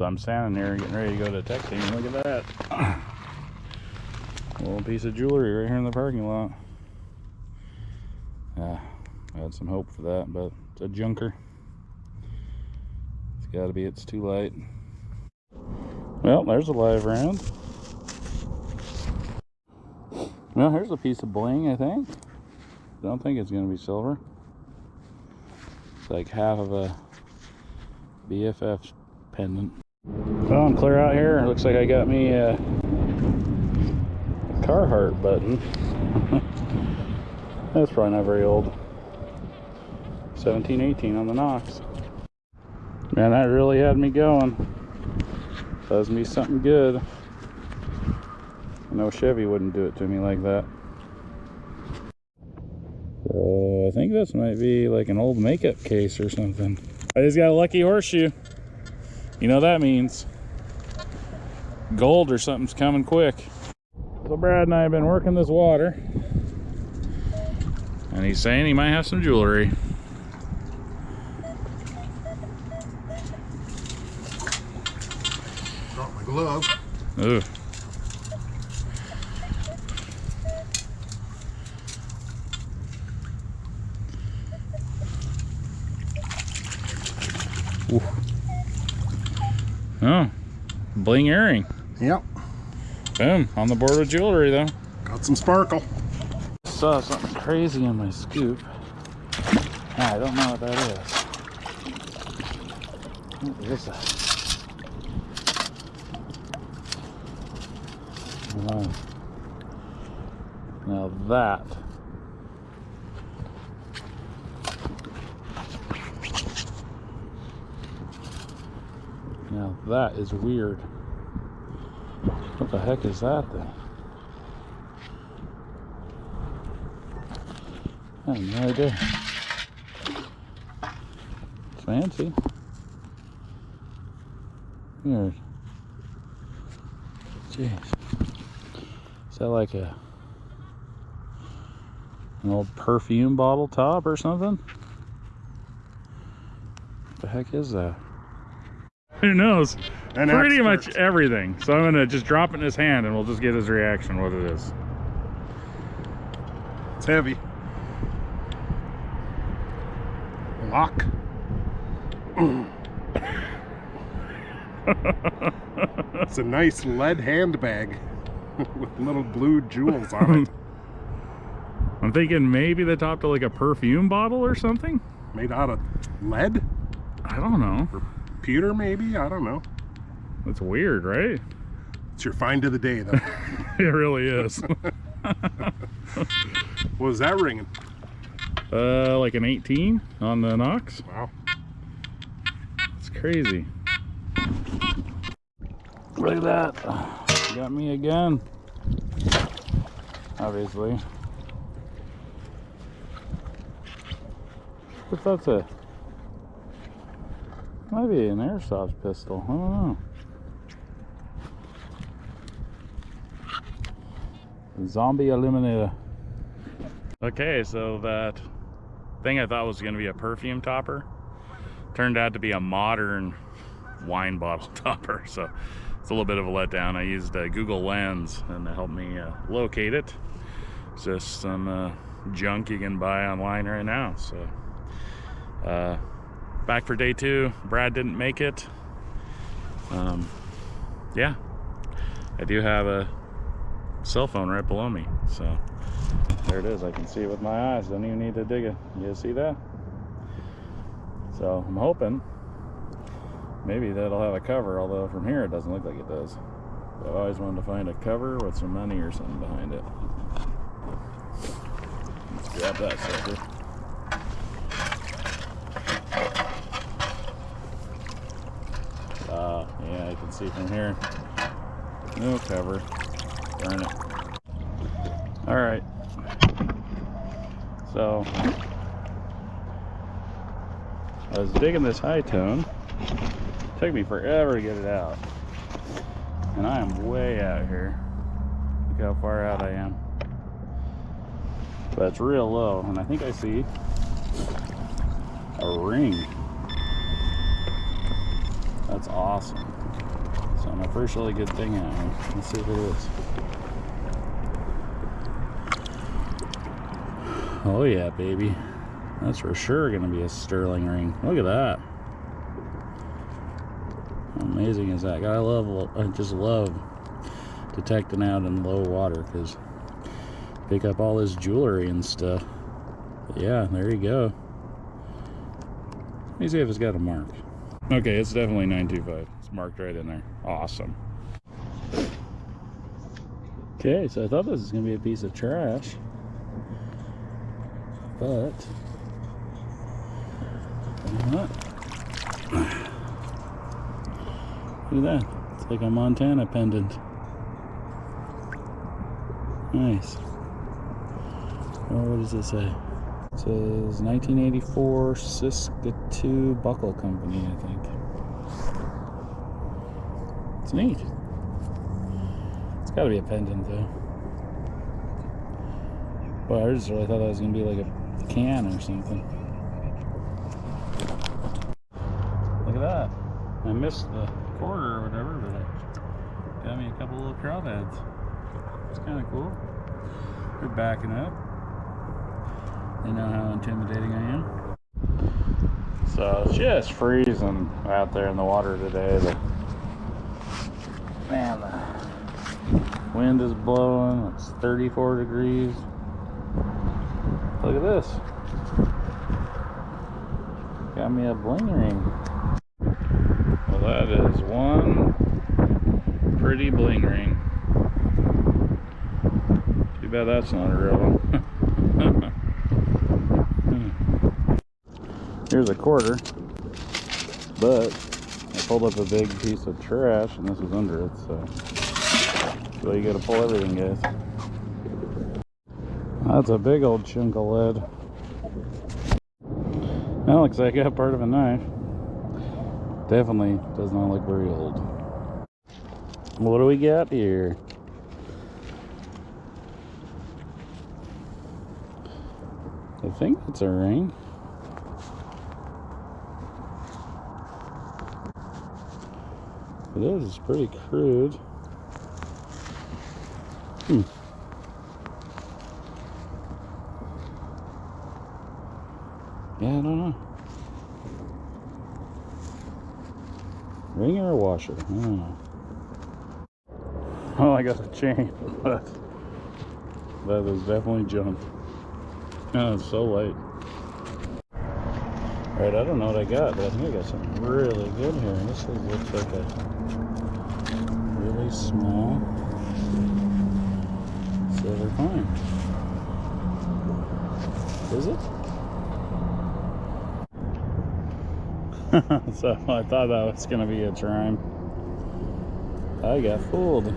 So I'm standing here getting ready to go to detecting. Look at that. Little piece of jewelry right here in the parking lot. Yeah, I had some hope for that, but it's a junker. It's gotta be, it's too light. Well, there's a live round. Well, here's a piece of bling, I think. Don't think it's gonna be silver. It's like half of a BFF pendant. Well, I'm clear out here. Looks like I got me a Carhartt button. That's probably not very old. 1718 on the Nox. Man, that really had me going. Does me something good. No Chevy wouldn't do it to me like that. So I think this might be like an old makeup case or something. I just got a lucky horseshoe. You know that means gold or something's coming quick. So Brad and I have been working this water. And he's saying he might have some jewelry. Got my glove. Ooh. Ooh. Oh, bling earring. Yep. Boom, on the board with jewelry though. Got some sparkle. Saw something crazy in my scoop. Ah, I don't know what that is. What is that? Now that Now that is weird. What the heck is that then? I have no idea. Fancy. Weird. Jeez. Is that like a an old perfume bottle top or something? What the heck is that? Who knows? An Pretty expert. much everything. So I'm gonna just drop it in his hand and we'll just get his reaction what it is. It's heavy. Lock. it's a nice lead handbag with little blue jewels on it. I'm thinking maybe the top to like a perfume bottle or something. Made out of lead? I don't know. Pewter, maybe? I don't know. That's weird, right? It's your find of the day, though. It really is. what was that ringing? uh, like an 18 on the Nox. Wow. It's crazy. Look at that. Got me again. Obviously. If that's a might be an airsoft pistol. I don't know. Zombie Eliminator. Okay, so that thing I thought was going to be a perfume topper turned out to be a modern wine bottle topper. So it's a little bit of a letdown. I used Google Lens and to help me uh, locate it. It's just some uh, junk you can buy online right now. So uh, back for day two. Brad didn't make it. Um, yeah, I do have a cell phone right below me. So there it is. I can see it with my eyes. Don't even need to dig it. You see that? So I'm hoping maybe that'll have a cover, although from here it doesn't look like it does. I've always wanted to find a cover with some money or something behind it. Let's grab that sucker. Ah, yeah, I can see from here. No cover. It. All right. So I was digging this high tone. Took me forever to get it out. And I am way out here. Look how far out I am. But it's real low, and I think I see a ring. That's awesome. So my first really good thing out here. Let's see what it is. Oh yeah, baby. That's for sure gonna be a sterling ring. Look at that. How amazing is that? I love, I just love detecting out in low water because pick up all this jewelry and stuff. But yeah, there you go. Let me see if it's got a mark. Okay, it's definitely 925. It's marked right in there. Awesome. Okay, so I thought this was going to be a piece of trash. But... Look at that. It's like a Montana pendant. Nice. Oh, what does it say? It says 1984 Saskatoon Buckle Company, I think. It's neat. It's got to be a pendant, though. Well, I just really thought that was going to be like a can or something. Look at that. I missed the quarter or whatever, but it got me a couple little crawdads. It's kind of cool. They're backing up. They know how intimidating I am. So it's just freezing out there in the water today. But man, the wind is blowing. It's 34 degrees. Look at this. Got me a bling ring. Well, that is one pretty bling ring. Too bad that's not a real one. Here's a quarter, but I pulled up a big piece of trash and this is under it, so so you gotta pull everything, guys. That's a big old chunk of lead. That looks like got part of a knife. Definitely does not look very old. What do we got here? I think it's a ring. It is, it's pretty crude. Hmm. Yeah, I don't know. Ring or washer? I don't know. Well, I got a chain, but that is definitely junk. Oh, it's so light. Alright, I don't know what I got, but I think I got something really good here. This looks like a really small silver coin. Is it? so I thought that was gonna be a chime. I got fooled.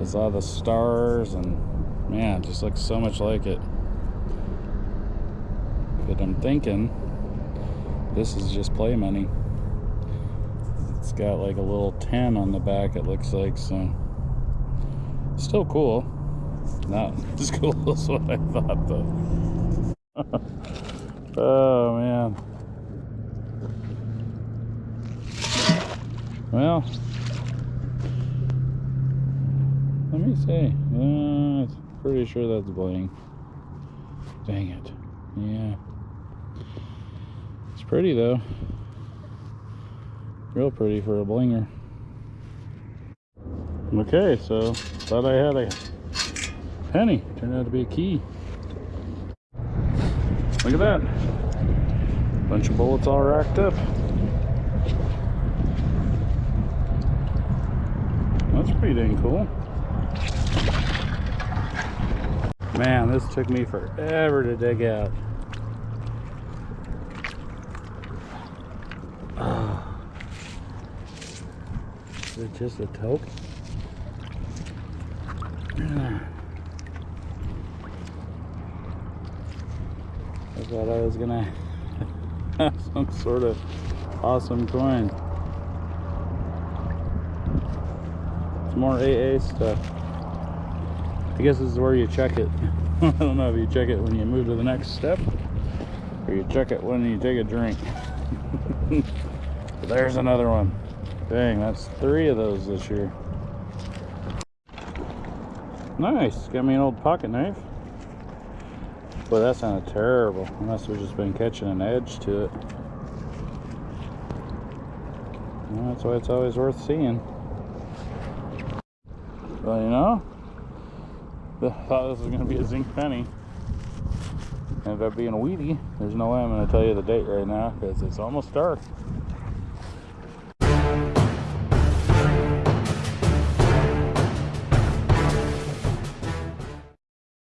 I saw the stars and man, it just looks so much like it. But I'm thinking this is just play money. It's got like a little 10 on the back, it looks like, so still cool. Not as cool as what I thought though. oh man. Well, let me see. Uh, pretty sure that's bling. Dang it. Yeah. It's pretty though. Real pretty for a blinger. Okay, so thought I had a penny. Turned out to be a key. Look at that. Bunch of bullets all racked up. That's pretty dang cool. Man, this took me forever to dig out. Is it just a toke? I thought I was gonna have some sort of awesome coin. It's more AA stuff. I guess this is where you check it. I don't know if you check it when you move to the next step or you check it when you take a drink. there's another one. Dang, that's three of those this year. Nice. Got me an old pocket knife. Boy, that sounded terrible. Unless we've just been catching an edge to it. Well, that's why it's always worth seeing. Well, you know, I thought this was going to be a zinc penny. Ended up being a wheatie. There's no way I'm going to tell you the date right now because it's almost dark.